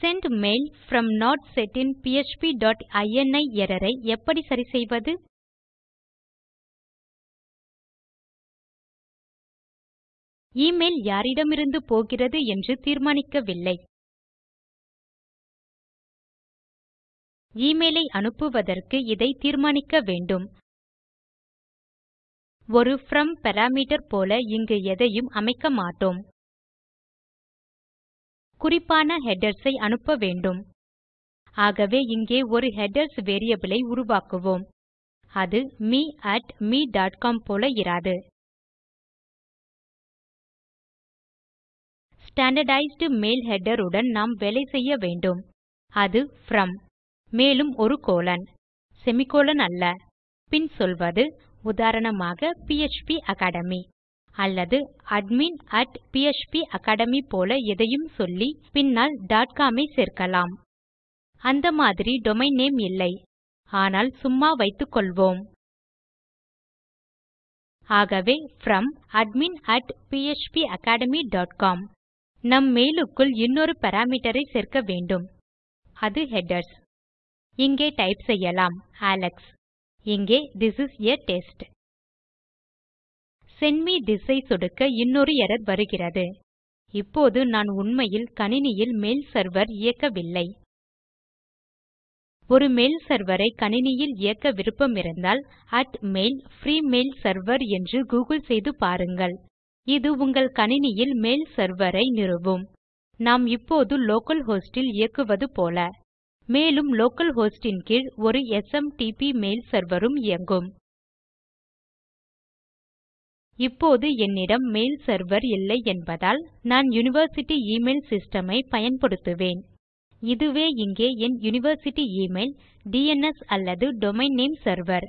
Send mail from not set in phpஇனி error ஐ எப்படி சரிசெய்வது எமெயில் யாரிடமிருந்து போகிறது என்று தீர்மானிக்கவில்லை. எமெயில் ஐ அனுப்புவதற்கு இதை தீர்மானிக்க வேண்டும். ஒரு ப்ரோம் பாராமீட்டர் போல இங்கு எதையும் அமைக்க மாட்டோம். குறிப்பான headers ஐ அனுப்ப வேண்டும். ஆகவே இங்கே ஒரு ஹெடர்ஸ் variable ஐ உருவாக்குவோம். அது me me.com போல இராது. ஸ்டாண்டர்டைஸ்ட் மெயில் ஹெடர் உடன் நாம் வேலை செய்ய வேண்டும். அது from மேலும் ஒரு கோலன் செமிகோலன் அல்ல. பின் சொல்வது உதாரணமாக பிஎச்பி அகாடமி அல்லது அட்மின் phpacademy போல எதையும் சொல்லி பின்னால் com ஐ சேர்க்கலாம். அந்த மாதிரி டொமெயின் நேம் இல்லை. ஆனால் சும்மா வைத்துக்கொள்வோம் ஆகவே ப்ரோம் அட்மின் phpacademycom நம் மெயிலுக்குள் இன்னொரு பாராமீட்டர் ஐ சேர்க்க வேண்டும். அது ஹெடர்ஸ் இங்கே டைப் செய்யலாம் அலெக்ஸ் இங்கே this is a test send me this ஐ சொடுக்க இன்னொரு எரர் வருகிறது. இப்போது நான் உண்மையில் கணினியில் மெயில் செர்வர் இயக்கவில்லை. ஒரு மெயில் சர்வரை கணினியில் இயக்க விருப்பமிருந்தால் மெயில் பிரீ மெயில் செர்வர் என்று கூகிள் செய்து பாருங்கள். இது உங்கள் கணினியில் மெயில் செர்வர் ஐ நிறுவும். நாம் இப்போது லோக்கல் ஹோஸ்ட் இல் இயக்குவது போல. மேலும் லோக்கல் ஹோஸ்ட் இன் கீழ் ஒரு எஸ்எம்டிபி மெயில் செர்வர் உம் இயங்கும். இப்போது என்னிடம் மெயில் சர்வர் இல்லை என்பதால் நான் யூனிவர்சிட்டி எமெயில் சிஸ்டம் ஐ பயன்படுத்துவேன். இதுவே இங்கே என் யூனிவர்சிட்டி எமெயில் டிஎன்எஸ் அல்லது டொமெயின் நேம் செர்வர்.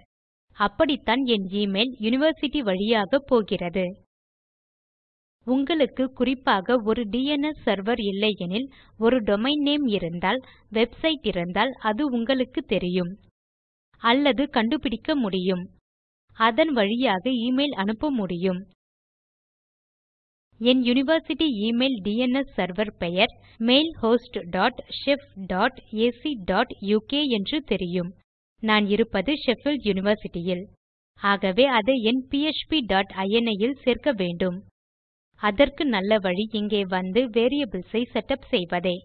அப்படித்தான் என் எமெயில் யூனிவர்சிட்டி வழியாக போகிறது. உங்களுக்கு குறிப்பாக ஒரு டிஎன்எஸ் செர்வர் இல்லையெனில் ஒரு டொமெயின் நேம் இருந்தால் வெப்சைட் இருந்தால் அது உங்களுக்கு தெரியும். அல்லது கண்டுபிடிக்க முடியும். அதன் வழியாக இமெயில் அனுப்ப முடியும். என் யூனிவர்சிட்டி இமெயில் டிஎன்எஸ் செர்வர் பெயர் mailhost dot shef dot ac dot uk என்று தெரியும். நான் இருப்பது ஷெஃபீல்ட் யுனிவர்சிட்டியில் ஆகவே அதை என் பிஎச்பி டாட் இனி இல் சேர்க்க வேண்டும். அதற்கு நல்ல வழி இங்கே வந்து வேரியபிள்ஸ் ஐ செட்டப் செய்வதே.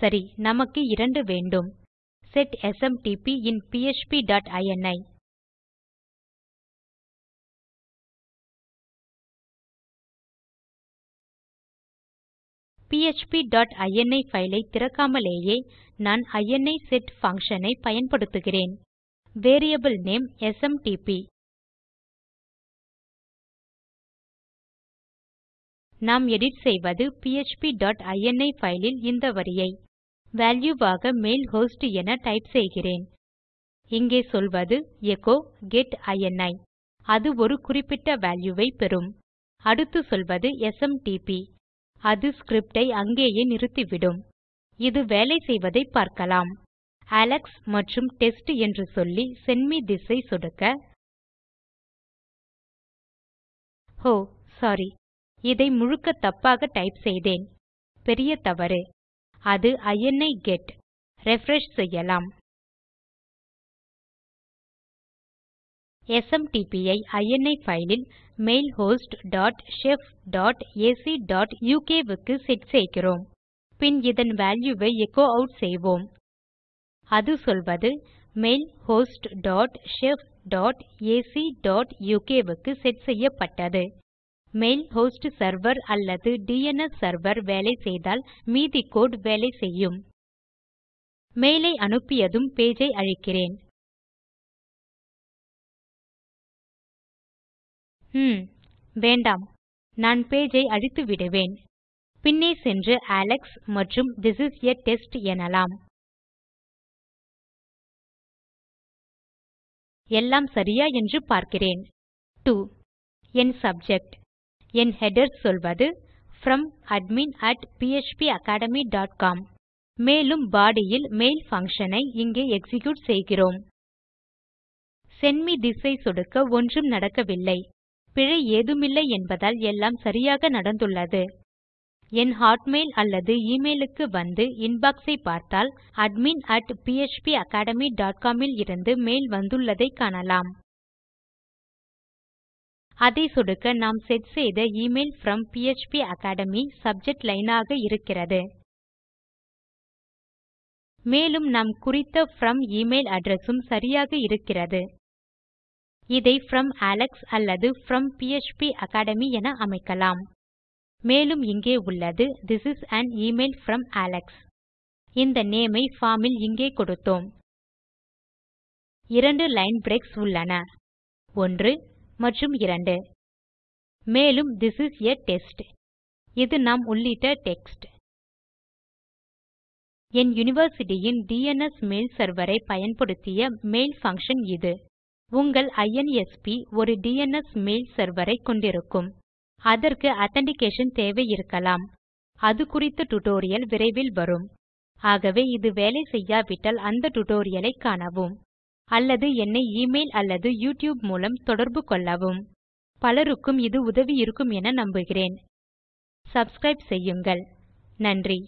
சரி நமக்கு இரண்டு வேண்டும். செட் எஸ்எம்டிபி இன் phpஇனி டாட் பைல் ஃபைலை திறக்காமலேயே நான் இனி செட் பங்ஷன் ஐ பயன்படுத்துகிறேன். வேரியபிள் நேம் எஸ்எம்டிபி நாம் எடிட் செய்வது பிஎச்பி டாட் பைல் ஃபைலில் இந்த வரியை. வால்யூ ஆக மெயில் ஹோஸ்ட் என டைப் செய்கிறேன். இங்கே சொல்வது எச்சோ கெட் இனி அது ஒரு குறிப்பிட்ட வால்யூ ஐ பெறும். அடுத்து சொல்வது எஸ்எம்டிபி அது ஸ்கிரிப்டை அங்கேயே நிறுத்திவிடும். இது வேலை செய்வதை பார்க்கலாம். அலெக்ஸ் மற்றும் டெஸ்ட் என்று சொல்லி செண்ட் மே திஸ் ஐ சொடுக்க. Oh, ஓ சோரி இதை முழுக்க தப்பாக டைப் செய்தேன். பெரிய தவறு. அது இனி கெட் ரிஃப்ரெஷ் செய்யலாம். எஸ்எம்டிபி ஐ இனி பைல் ல் mailhost dot shef dot ac dot uk க்கு செட் செய்கிறோம். பின் இதன் வால்யூ ஐ எச்சோ ஆட் செய்வோம். அது சொல்வது mail host dot shef dot ac dot uk க்கு செட் செய்யப்பட்டது மெயில் ஹோஸ்ட் செர்வர் அல்லது டிஎன்எஸ் செர்வர் வேலை செய்தால் மீதி கோடு வேலை செய்யும். மெயில் ஐ அனுப்பியதும் பேஜ் ஐ அழிக்கிறேன். ஹும் வேண்டாம். நான் பேஜ் ஐ அழித்துவிடுவேன் பின்னே சென்று அலெக்ஸ் மற்றும் திஸ் இஸ் a டெஸ்ட் எனலாம். எல்லாம் சரியா என்று பார்க்கிறேன். 2 என் சப்ஜெக்ட் என் ஹெடர் சொல்வது ப்ரோம் அட்மின் phpacademycom மேலும் பாடி ல் மெயில் பங்ஷன் ஐ இங்கே எக்ஸிக்யூட் செய்கிறோம். செண்ட் மே திஸ் ஐ சொடுக்க ஒன்றும் நடக்கவில்லை. பிழை ஏதுமில்லை என்பதால் எல்லாம் சரியாக நடந்துள்ளது. என் ஹாட்மெயில் அல்லது இமெயிலுக்கு வந்து இன்பாக்ஸ் ஐ பார்த்தால் அட்மின் அட் phpacademycom இலிருந்து மெயில் வந்துள்ளதை காணலாம். அதை சொடுக்க நாம் செட் செய்த email from academy subject line ஆக இருக்கிறது. மேலும் நாம் குறித்த ப்ரோம் எமெயில் அட்ரெஸ் உம் சரியாக இருக்கிறது. இதை ப்ரோம் அலெக்ஸ் அல்லது ப்ரோம் அகாடமி என அமைக்கலாம். மேலும் இங்கே உள்ளது this is an email from Alex இந்த நேம் ஐ பார்ம் இல் இங்கே கொடுத்தோம். இரண்டு லைன் பிரேக்ஸ் உள்ளன. 1 மற்றும் 2 மேலும் திஸ் இஸ் ஆ டெஸ்ட் இது நாம் உள்ளிட்ட டெக்ஸ்ட் என் யூனிவர்சிட்டி இன் டிஎன்எஸ் மெயில் செர்வர் ஐ பயன்படுத்திய மெயில் பங்ஷன் இது. உங்கள் ஐஎன்எஸ்பி ஒரு டிஎன்எஸ் மெயில் சர்வரை கொண்டிருக்கும். அதற்கு authentication தேவை இருக்கலாம். அது குறித்த டியூட்டோரியல் விரைவில் வரும். ஆகவே இது வேலை செய்யாவிட்டால் அந்த டியூட்டோரியல் காணவும். அல்லது என்னை இமெயில் அல்லது யூடியூப் மூலம் தொடர்பு கொள்ளவும். பலருக்கும் இது உதவி இருக்கும் என நம்புகிறேன். சப்ஸ்கிரைப் செய்யுங்கள். நன்றி.